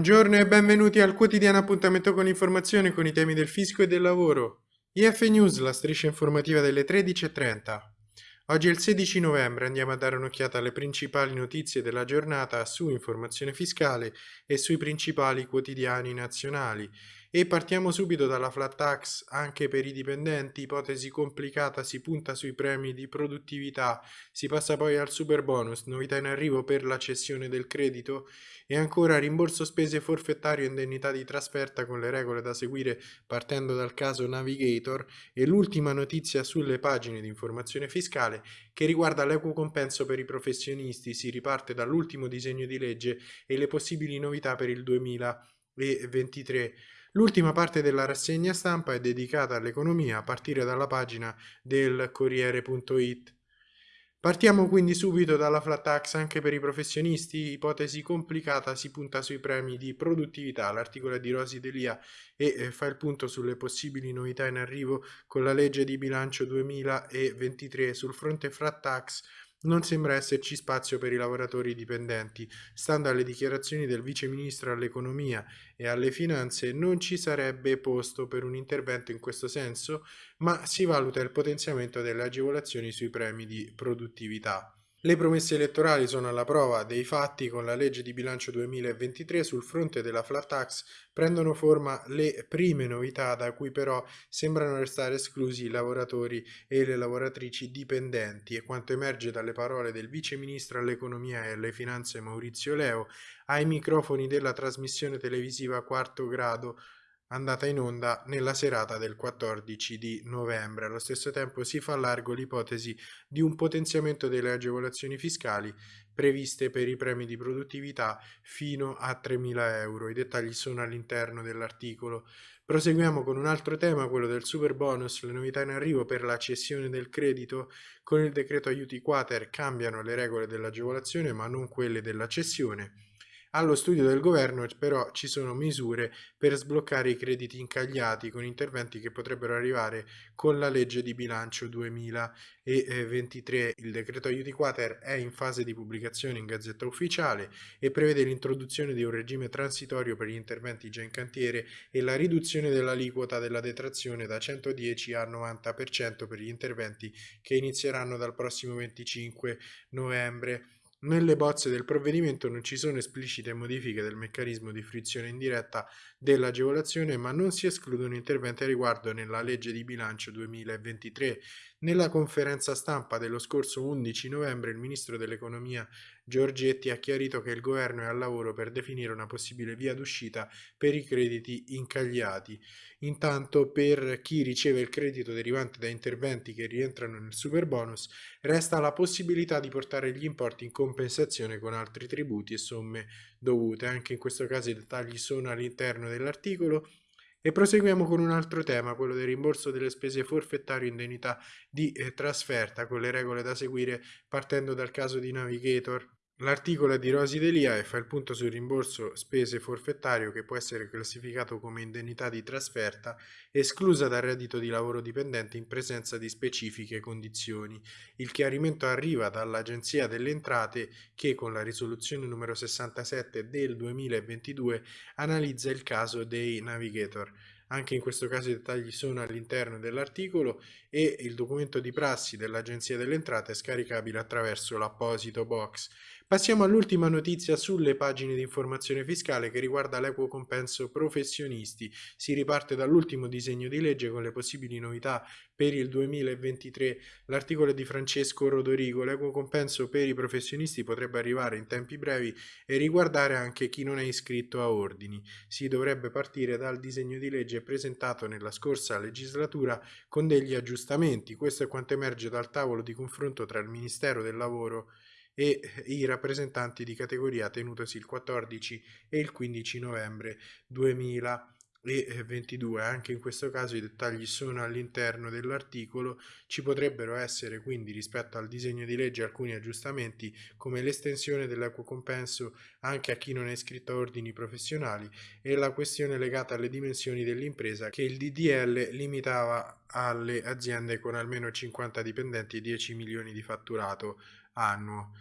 Buongiorno e benvenuti al quotidiano appuntamento con informazioni con i temi del fisco e del lavoro. IF News, la striscia informativa delle 13.30. Oggi è il 16 novembre, andiamo a dare un'occhiata alle principali notizie della giornata su informazione fiscale e sui principali quotidiani nazionali. E partiamo subito dalla flat tax anche per i dipendenti, ipotesi complicata, si punta sui premi di produttività, si passa poi al super bonus, novità in arrivo per la cessione del credito e ancora rimborso spese forfettario e indennità di trasferta con le regole da seguire partendo dal caso Navigator e l'ultima notizia sulle pagine di informazione fiscale che riguarda l'equo compenso per i professionisti, si riparte dall'ultimo disegno di legge e le possibili novità per il 2023. L'ultima parte della rassegna stampa è dedicata all'economia a partire dalla pagina del Corriere.it. Partiamo quindi subito dalla flat tax anche per i professionisti, ipotesi complicata, si punta sui premi di produttività, l'articolo è di Rosi Delia e eh, fa il punto sulle possibili novità in arrivo con la legge di bilancio 2023 sul fronte flat tax non sembra esserci spazio per i lavoratori dipendenti. Stando alle dichiarazioni del Vice Ministro all'Economia e alle Finanze, non ci sarebbe posto per un intervento in questo senso, ma si valuta il potenziamento delle agevolazioni sui premi di produttività. Le promesse elettorali sono alla prova dei fatti con la legge di bilancio 2023 sul fronte della flat tax. Prendono forma le prime novità da cui però sembrano restare esclusi i lavoratori e le lavoratrici dipendenti. E quanto emerge dalle parole del vice ministro all'economia e alle finanze Maurizio Leo ai microfoni della trasmissione televisiva quarto grado andata in onda nella serata del 14 di novembre. Allo stesso tempo si fa largo l'ipotesi di un potenziamento delle agevolazioni fiscali previste per i premi di produttività fino a 3.000 euro. I dettagli sono all'interno dell'articolo. Proseguiamo con un altro tema, quello del super bonus, le novità in arrivo per la cessione del credito. Con il decreto aiuti quater cambiano le regole dell'agevolazione ma non quelle della cessione. Allo studio del governo però ci sono misure per sbloccare i crediti incagliati con interventi che potrebbero arrivare con la legge di bilancio 2023. Il decreto aiuti quater è in fase di pubblicazione in gazzetta ufficiale e prevede l'introduzione di un regime transitorio per gli interventi già in cantiere e la riduzione dell'aliquota della detrazione da 110 a 90% per gli interventi che inizieranno dal prossimo 25 novembre. Nelle bozze del provvedimento non ci sono esplicite modifiche del meccanismo di frizione indiretta dell'agevolazione, ma non si escludono interventi a riguardo nella legge di bilancio 2023. Nella conferenza stampa dello scorso 11 novembre il ministro dell'economia Giorgetti ha chiarito che il governo è al lavoro per definire una possibile via d'uscita per i crediti incagliati. Intanto per chi riceve il credito derivante da interventi che rientrano nel super bonus resta la possibilità di portare gli importi in compensazione con altri tributi e somme dovute. Anche in questo caso i dettagli sono all'interno dell'articolo e proseguiamo con un altro tema, quello del rimborso delle spese forfettarie indennità di eh, trasferta, con le regole da seguire partendo dal caso di Navigator. L'articolo di Rosi Delia e fa il punto sul rimborso spese forfettario che può essere classificato come indennità di trasferta esclusa dal reddito di lavoro dipendente in presenza di specifiche condizioni. Il chiarimento arriva dall'Agenzia delle Entrate che con la risoluzione numero 67 del 2022 analizza il caso dei navigator. Anche in questo caso i dettagli sono all'interno dell'articolo e il documento di prassi dell'Agenzia delle Entrate è scaricabile attraverso l'apposito box. Passiamo all'ultima notizia sulle pagine di informazione fiscale che riguarda l'equo compenso professionisti. Si riparte dall'ultimo disegno di legge con le possibili novità per il 2023. L'articolo di Francesco Rodorigo. L'equo compenso per i professionisti potrebbe arrivare in tempi brevi e riguardare anche chi non è iscritto a ordini. Si dovrebbe partire dal disegno di legge presentato nella scorsa legislatura con degli aggiustamenti. Questo è quanto emerge dal tavolo di confronto tra il Ministero del Lavoro e i rappresentanti di categoria tenutosi il 14 e il 15 novembre 2022. Anche in questo caso i dettagli sono all'interno dell'articolo. Ci potrebbero essere quindi rispetto al disegno di legge alcuni aggiustamenti come l'estensione dell'equo compenso anche a chi non è iscritto a ordini professionali e la questione legata alle dimensioni dell'impresa che il DDL limitava alle aziende con almeno 50 dipendenti e 10 milioni di fatturato annuo.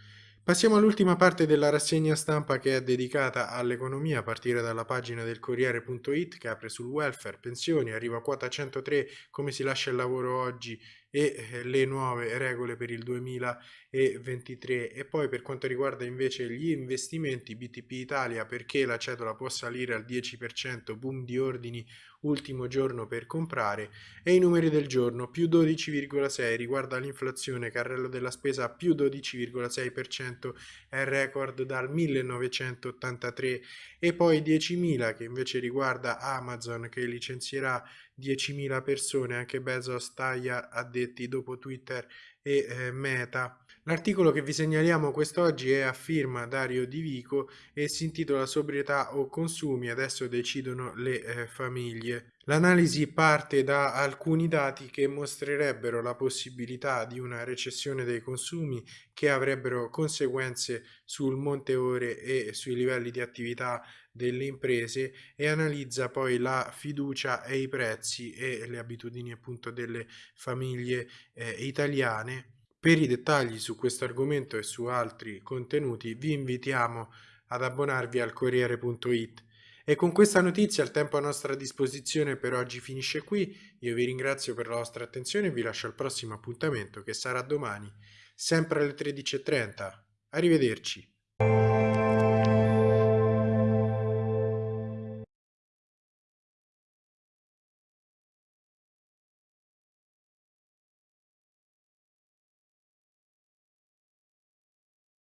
Passiamo all'ultima parte della rassegna stampa che è dedicata all'economia a partire dalla pagina del Corriere.it che apre sul welfare, pensioni, arriva a quota 103, come si lascia il lavoro oggi e eh, le nuove regole per il 2023 e poi per quanto riguarda invece gli investimenti BTP Italia perché la cedola può salire al 10% boom di ordini ultimo giorno per comprare e i numeri del giorno più 12,6 riguarda l'inflazione carrello della spesa più 12,6% è record dal 1983 e poi 10.000 che invece riguarda Amazon che licenzierà 10.000 persone anche Bezos taglia addetti dopo Twitter e eh, Meta L'articolo che vi segnaliamo quest'oggi è a firma Dario Di Vico e si intitola Sobrietà o consumi, adesso decidono le eh, famiglie. L'analisi parte da alcuni dati che mostrerebbero la possibilità di una recessione dei consumi che avrebbero conseguenze sul monte ore e sui livelli di attività delle imprese e analizza poi la fiducia e i prezzi e le abitudini appunto delle famiglie eh, italiane per i dettagli su questo argomento e su altri contenuti vi invitiamo ad abbonarvi al Corriere.it. E con questa notizia il tempo a nostra disposizione per oggi finisce qui. Io vi ringrazio per la vostra attenzione e vi lascio al prossimo appuntamento che sarà domani, sempre alle 13.30. Arrivederci.